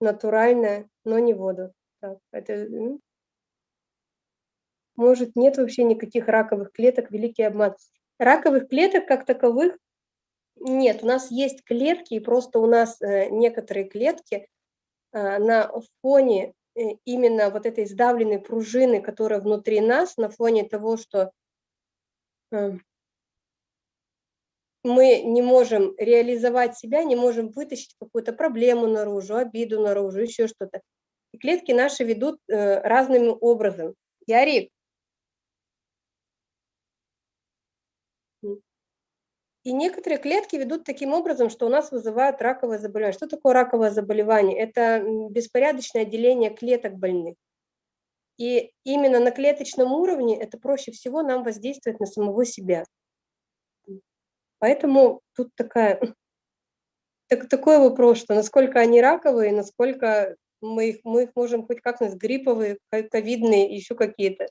натуральное, но не воду. Так, это, может, нет вообще никаких раковых клеток, великий обман. Раковых клеток как таковых нет, у нас есть клетки, и просто у нас э, некоторые клетки э, на фоне э, именно вот этой сдавленной пружины, которая внутри нас, на фоне того, что мы не можем реализовать себя, не можем вытащить какую-то проблему наружу, обиду наружу, еще что-то. И клетки наши ведут разным образом. Ярик, И некоторые клетки ведут таким образом, что у нас вызывают раковое заболевание. Что такое раковое заболевание? Это беспорядочное деление клеток больных. И именно на клеточном уровне это проще всего нам воздействовать на самого себя. Поэтому тут такая, так, такой вопрос, что насколько они раковые, насколько мы их, мы их можем хоть как-нибудь грипповые, ковидные, еще какие-то.